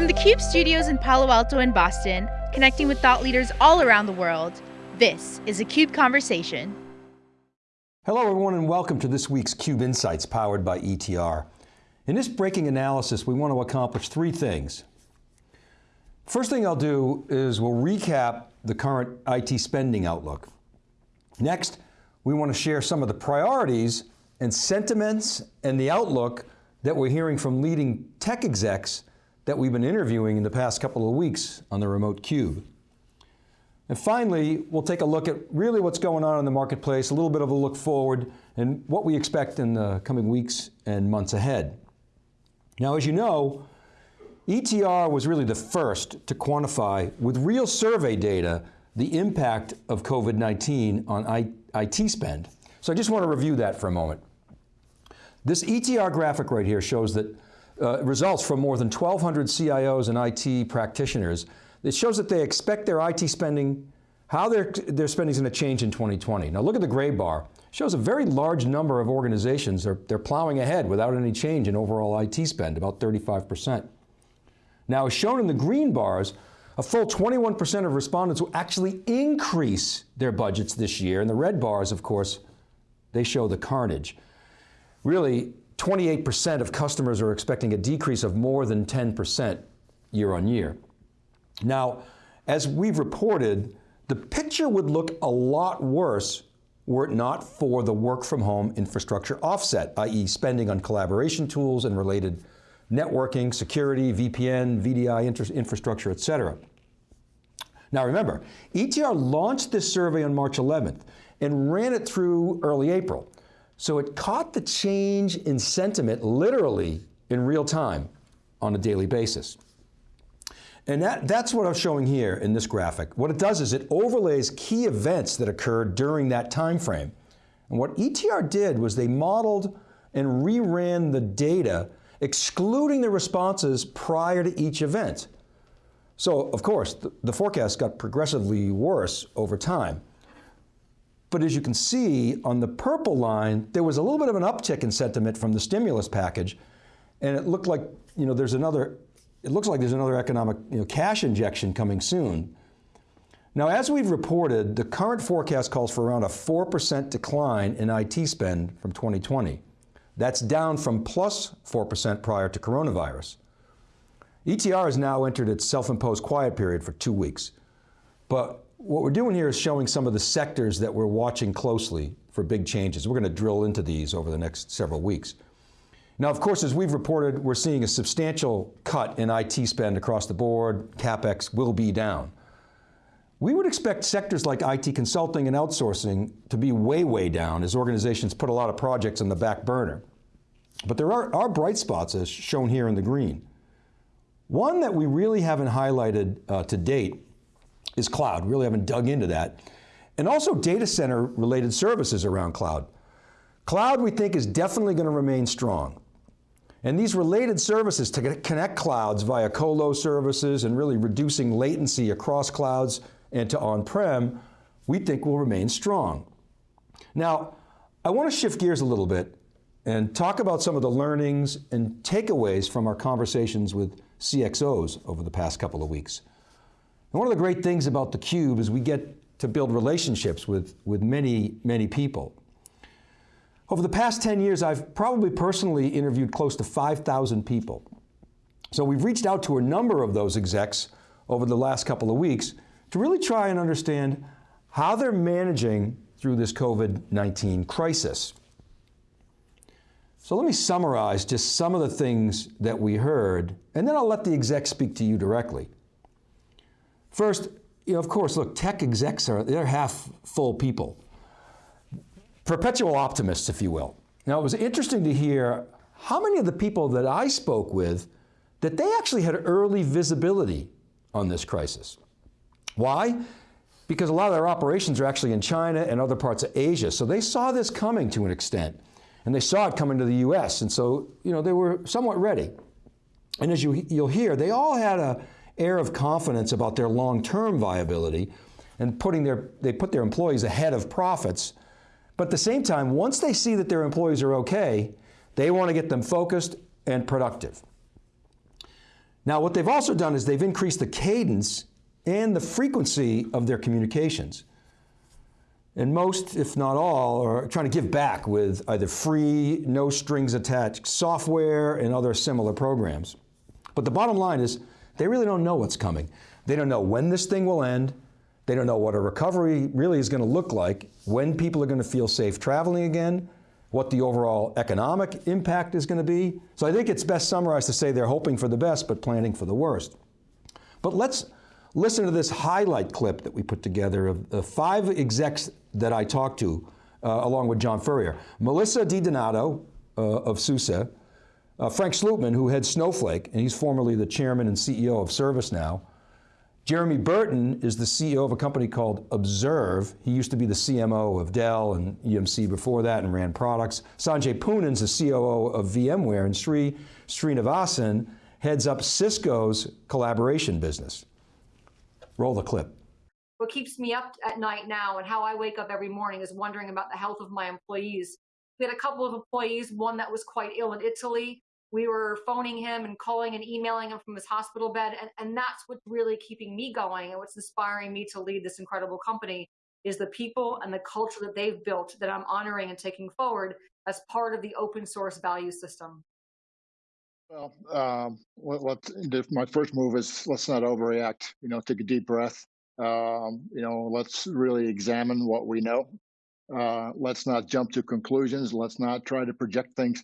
From the CUBE studios in Palo Alto and Boston, connecting with thought leaders all around the world, this is a CUBE Conversation. Hello everyone and welcome to this week's CUBE Insights powered by ETR. In this breaking analysis, we want to accomplish three things. First thing I'll do is we'll recap the current IT spending outlook. Next, we want to share some of the priorities and sentiments and the outlook that we're hearing from leading tech execs that we've been interviewing in the past couple of weeks on the remote cube. And finally, we'll take a look at really what's going on in the marketplace, a little bit of a look forward, and what we expect in the coming weeks and months ahead. Now, as you know, ETR was really the first to quantify with real survey data the impact of COVID-19 on IT spend. So I just want to review that for a moment. This ETR graphic right here shows that uh, results from more than 1,200 CIOs and IT practitioners. It shows that they expect their IT spending, how their, their spending is going to change in 2020. Now look at the gray bar. It shows a very large number of organizations, they're, they're plowing ahead without any change in overall IT spend, about 35%. Now as shown in the green bars, a full 21% of respondents will actually increase their budgets this year, and the red bars, of course, they show the carnage. Really, 28% of customers are expecting a decrease of more than 10% year on year. Now, as we've reported, the picture would look a lot worse were it not for the work from home infrastructure offset, i.e. spending on collaboration tools and related networking, security, VPN, VDI infrastructure, et cetera. Now remember, ETR launched this survey on March 11th and ran it through early April. So it caught the change in sentiment literally in real time on a daily basis. And that, that's what I'm showing here in this graphic. What it does is it overlays key events that occurred during that time frame. And what ETR did was they modeled and reran the data, excluding the responses prior to each event. So, of course, the, the forecast got progressively worse over time. But as you can see on the purple line, there was a little bit of an uptick in sentiment from the stimulus package, and it looked like you know there's another. It looks like there's another economic you know, cash injection coming soon. Now, as we've reported, the current forecast calls for around a 4% decline in IT spend from 2020. That's down from plus 4% prior to coronavirus. ETR has now entered its self-imposed quiet period for two weeks. But what we're doing here is showing some of the sectors that we're watching closely for big changes. We're going to drill into these over the next several weeks. Now, of course, as we've reported, we're seeing a substantial cut in IT spend across the board. CapEx will be down. We would expect sectors like IT consulting and outsourcing to be way, way down as organizations put a lot of projects on the back burner. But there are, are bright spots as shown here in the green. One that we really haven't highlighted uh, to date is cloud. We really haven't dug into that. And also data center related services around cloud. Cloud we think is definitely going to remain strong. And these related services to connect clouds via colo services and really reducing latency across clouds and to on-prem, we think will remain strong. Now, I want to shift gears a little bit and talk about some of the learnings and takeaways from our conversations with CXOs over the past couple of weeks. And one of the great things about theCUBE is we get to build relationships with, with many, many people. Over the past 10 years, I've probably personally interviewed close to 5,000 people. So we've reached out to a number of those execs over the last couple of weeks to really try and understand how they're managing through this COVID-19 crisis. So let me summarize just some of the things that we heard, and then I'll let the execs speak to you directly. First, you know, of course, look, tech execs are, they're half full people. Perpetual optimists, if you will. Now, it was interesting to hear how many of the people that I spoke with that they actually had early visibility on this crisis. Why? Because a lot of their operations are actually in China and other parts of Asia, so they saw this coming to an extent. And they saw it coming to the US, and so you know, they were somewhat ready. And as you, you'll hear, they all had a air of confidence about their long-term viability and putting their, they put their employees ahead of profits. But at the same time, once they see that their employees are okay, they want to get them focused and productive. Now what they've also done is they've increased the cadence and the frequency of their communications. And most, if not all, are trying to give back with either free, no strings attached software and other similar programs. But the bottom line is, they really don't know what's coming. They don't know when this thing will end. They don't know what a recovery really is going to look like, when people are going to feel safe traveling again, what the overall economic impact is going to be. So I think it's best summarized to say they're hoping for the best, but planning for the worst. But let's listen to this highlight clip that we put together of the five execs that I talked to, uh, along with John Furrier. Melissa DiDonato uh, of SUSE, uh, Frank Slootman, who heads Snowflake, and he's formerly the chairman and CEO of ServiceNow. Jeremy Burton is the CEO of a company called Observe. He used to be the CMO of Dell and EMC before that and ran products. Sanjay Poonan's the COO of VMware, and Sri Srinivasan heads up Cisco's collaboration business. Roll the clip. What keeps me up at night now and how I wake up every morning is wondering about the health of my employees. We had a couple of employees, one that was quite ill in Italy. We were phoning him and calling and emailing him from his hospital bed. And, and that's what's really keeping me going and what's inspiring me to lead this incredible company is the people and the culture that they've built that I'm honoring and taking forward as part of the open source value system. Well, um, my first move is let's not overreact. You know, take a deep breath. Um, you know, let's really examine what we know. Uh, let's not jump to conclusions. Let's not try to project things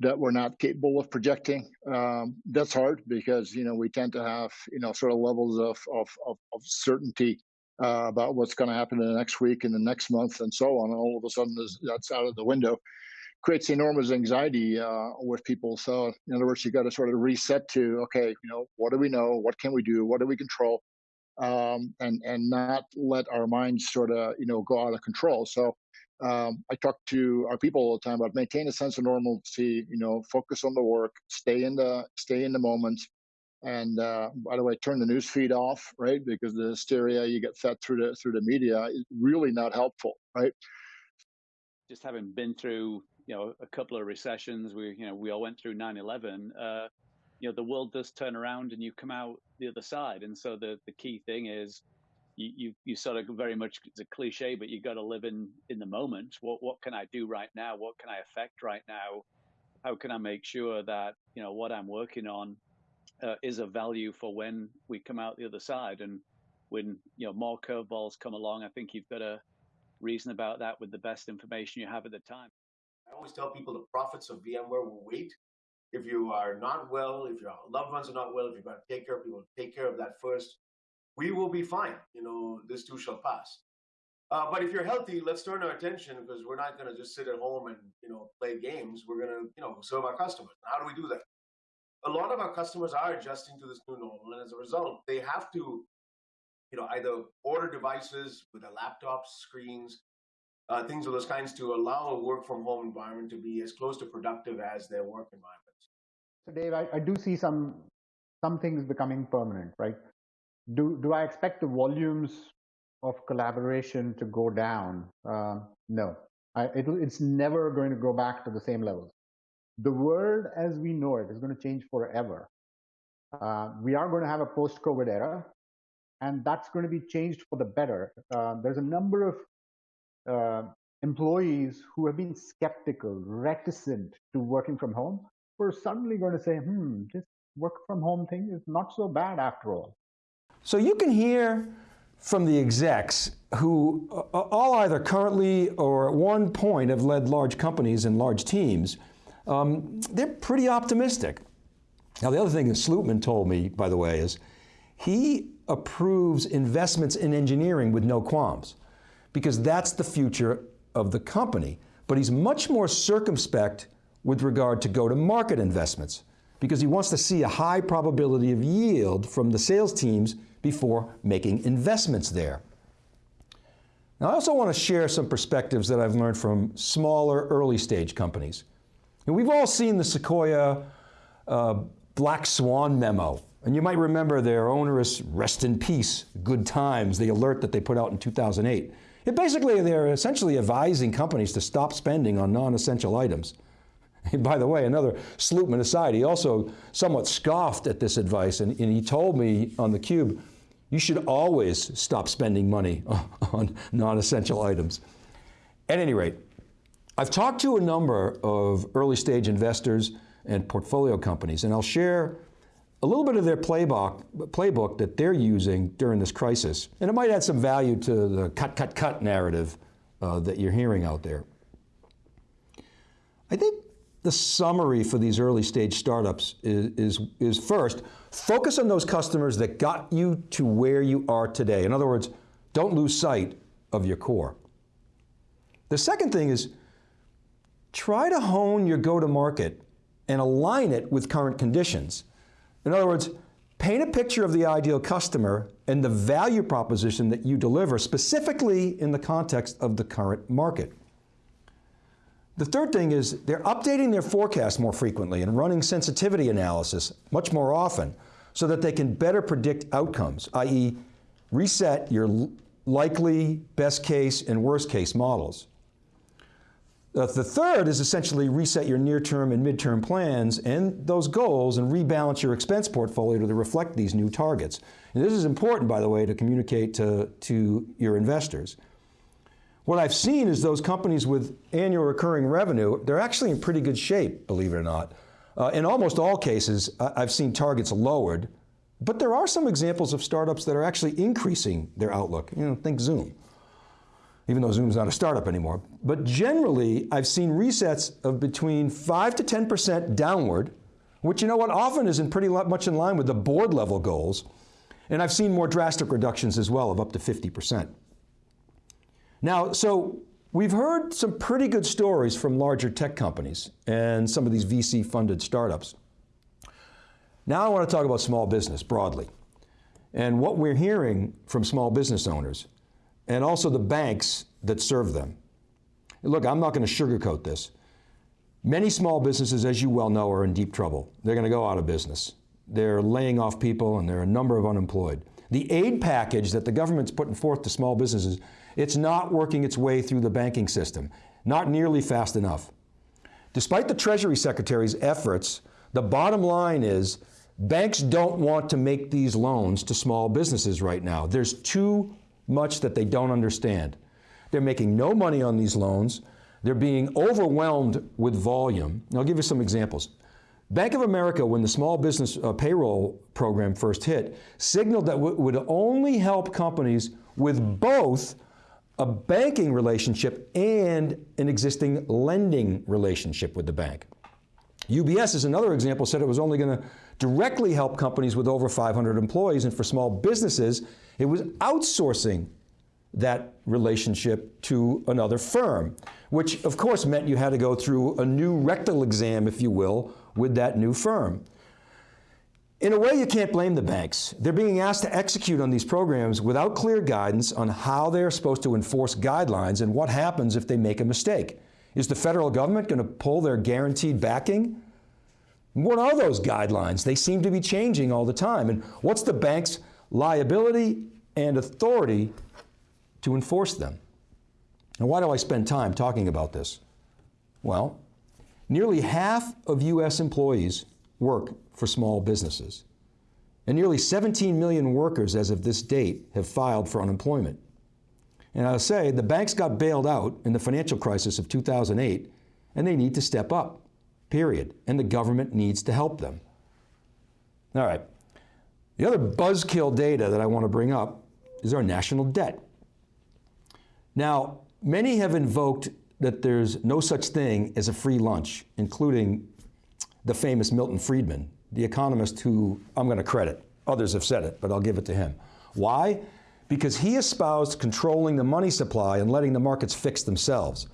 that we're not capable of projecting. Um, that's hard because you know we tend to have you know sort of levels of of, of, of certainty uh, about what's going to happen in the next week and the next month and so on. And all of a sudden, that's out of the window creates enormous anxiety uh, with people. So in other words, you got to sort of reset to okay, you know, what do we know? What can we do? What do we control? Um, and and not let our minds sort of you know go out of control. So um, I talk to our people all the time about maintain a sense of normalcy. You know, focus on the work, stay in the stay in the moment. And uh, by the way, turn the news feed off, right? Because the hysteria you get fed through the through the media is really not helpful, right? Just having been through you know a couple of recessions. We you know we all went through 9/11. Uh, you know the world does turn around and you come out the other side. And so the the key thing is you you, you sort of very much it's a cliche, but you got to live in in the moment. What what can I do right now? What can I affect right now? How can I make sure that you know what I'm working on uh, is of value for when we come out the other side? And when you know more curveballs come along, I think you've got to reason about that with the best information you have at the time. I always tell people the profits of VMware will wait. If you are not well, if your loved ones are not well, if you've got to take care of people, take care of that first. We will be fine. You know, this too shall pass. Uh, but if you're healthy, let's turn our attention because we're not going to just sit at home and you know play games. We're going to you know serve our customers. How do we do that? A lot of our customers are adjusting to this new normal, and as a result, they have to you know either order devices with their laptops, screens, uh, things of those kinds to allow a work from home environment to be as close to productive as their work environments. So Dave, I, I do see some some things becoming permanent, right? Do do I expect the volumes of collaboration to go down? Uh, no, I, it, it's never going to go back to the same levels. The world as we know it is going to change forever. Uh, we are going to have a post-COVID era, and that's going to be changed for the better. Uh, there's a number of uh, employees who have been skeptical, reticent to working from home, we're suddenly going to say, hmm, this work from home thing is not so bad after all. So you can hear from the execs who uh, all either currently or at one point have led large companies and large teams, um, they're pretty optimistic. Now the other thing that Slootman told me, by the way, is he approves investments in engineering with no qualms because that's the future of the company. But he's much more circumspect with regard to go-to-market investments because he wants to see a high probability of yield from the sales teams before making investments there. Now I also want to share some perspectives that I've learned from smaller early stage companies. And we've all seen the Sequoia uh, Black Swan memo and you might remember their onerous rest in peace, good times, the alert that they put out in 2008. It basically, they're essentially advising companies to stop spending on non-essential items. By the way, another Slootman aside, he also somewhat scoffed at this advice and, and he told me on theCUBE, you should always stop spending money on non-essential items. At any rate, I've talked to a number of early stage investors and portfolio companies, and I'll share a little bit of their playbook, playbook that they're using during this crisis. And it might add some value to the cut, cut, cut narrative uh, that you're hearing out there. I think the summary for these early stage startups is, is, is first, focus on those customers that got you to where you are today. In other words, don't lose sight of your core. The second thing is, try to hone your go-to-market and align it with current conditions. In other words, paint a picture of the ideal customer and the value proposition that you deliver specifically in the context of the current market. The third thing is they're updating their forecast more frequently and running sensitivity analysis much more often so that they can better predict outcomes, i.e. reset your likely, best case, and worst case models. The third is essentially reset your near-term and mid-term plans and those goals and rebalance your expense portfolio to reflect these new targets. And this is important, by the way, to communicate to, to your investors. What I've seen is those companies with annual recurring revenue, they're actually in pretty good shape, believe it or not. Uh, in almost all cases, I've seen targets lowered, but there are some examples of startups that are actually increasing their outlook. You know, think Zoom, even though Zoom's not a startup anymore. But generally, I've seen resets of between 5 to 10% downward, which you know what, often is in pretty much in line with the board level goals. And I've seen more drastic reductions as well of up to 50%. Now, so we've heard some pretty good stories from larger tech companies and some of these VC funded startups. Now I want to talk about small business broadly and what we're hearing from small business owners and also the banks that serve them. Look, I'm not going to sugarcoat this. Many small businesses, as you well know, are in deep trouble. They're going to go out of business. They're laying off people and there are a number of unemployed. The aid package that the government's putting forth to small businesses it's not working its way through the banking system, not nearly fast enough. Despite the Treasury Secretary's efforts, the bottom line is banks don't want to make these loans to small businesses right now. There's too much that they don't understand. They're making no money on these loans. They're being overwhelmed with volume. I'll give you some examples. Bank of America, when the small business uh, payroll program first hit, signaled that it would only help companies with both a banking relationship and an existing lending relationship with the bank. UBS is another example, said it was only going to directly help companies with over 500 employees, and for small businesses, it was outsourcing that relationship to another firm, which of course meant you had to go through a new rectal exam, if you will, with that new firm. In a way, you can't blame the banks. They're being asked to execute on these programs without clear guidance on how they're supposed to enforce guidelines and what happens if they make a mistake. Is the federal government going to pull their guaranteed backing? What are those guidelines? They seem to be changing all the time. And what's the bank's liability and authority to enforce them? And why do I spend time talking about this? Well, nearly half of U.S. employees work for small businesses. And nearly 17 million workers as of this date have filed for unemployment. And I'll say the banks got bailed out in the financial crisis of 2008 and they need to step up, period. And the government needs to help them. All right. The other buzzkill data that I want to bring up is our national debt. Now, many have invoked that there's no such thing as a free lunch, including the famous Milton Friedman, the economist who I'm going to credit. Others have said it, but I'll give it to him. Why? Because he espoused controlling the money supply and letting the markets fix themselves.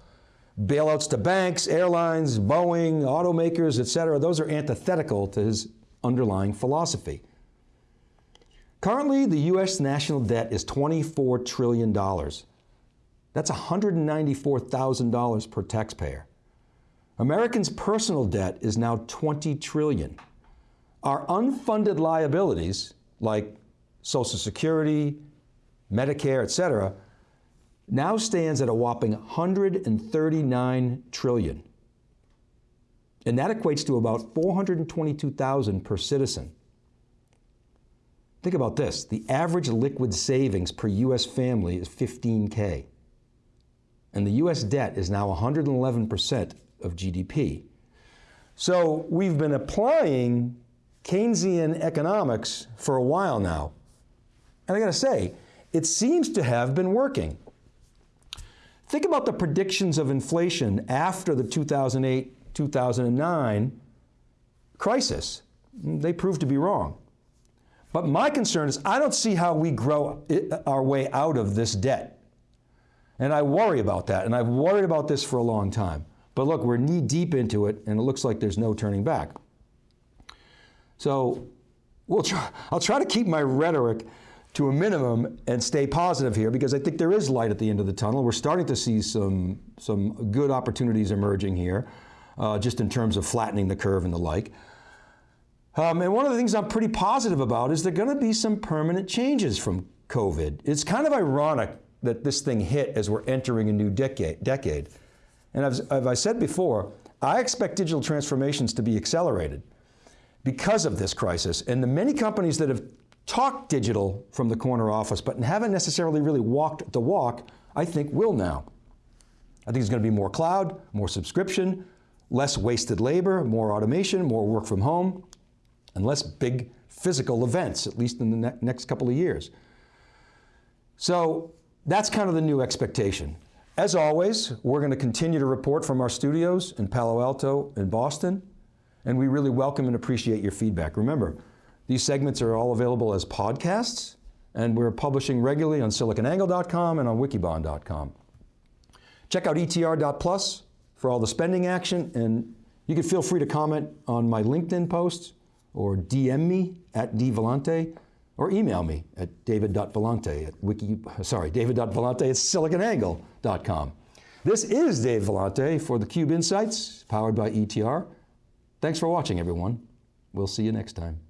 Bailouts to banks, airlines, Boeing, automakers, et cetera, those are antithetical to his underlying philosophy. Currently, the U.S. national debt is $24 trillion. That's $194,000 per taxpayer. Americans' personal debt is now 20 trillion. Our unfunded liabilities, like Social Security, Medicare, et cetera, now stands at a whopping 139 trillion. And that equates to about 422,000 per citizen. Think about this, the average liquid savings per US family is 15K. And the US debt is now 111% of GDP. So we've been applying Keynesian economics for a while now. And I gotta say, it seems to have been working. Think about the predictions of inflation after the 2008 2009 crisis. They proved to be wrong. But my concern is I don't see how we grow our way out of this debt. And I worry about that, and I've worried about this for a long time. But look, we're knee deep into it, and it looks like there's no turning back. So we'll try, I'll try to keep my rhetoric to a minimum and stay positive here because I think there is light at the end of the tunnel. We're starting to see some, some good opportunities emerging here, uh, just in terms of flattening the curve and the like. Um, and one of the things I'm pretty positive about is there are going to be some permanent changes from COVID. It's kind of ironic that this thing hit as we're entering a new decade. decade. And as, as I said before, I expect digital transformations to be accelerated because of this crisis. And the many companies that have talked digital from the corner office, but haven't necessarily really walked the walk, I think will now. I think there's going to be more cloud, more subscription, less wasted labor, more automation, more work from home, and less big physical events, at least in the ne next couple of years. So that's kind of the new expectation. As always, we're going to continue to report from our studios in Palo Alto and Boston, and we really welcome and appreciate your feedback. Remember, these segments are all available as podcasts, and we're publishing regularly on siliconangle.com and on wikibon.com. Check out etr.plus for all the spending action, and you can feel free to comment on my LinkedIn posts or DM me at dvellante or email me at david.vellante at wiki, sorry, david.vellante at siliconangle.com. This is Dave Vellante for theCUBE Insights, powered by ETR. Thanks for watching, everyone. We'll see you next time.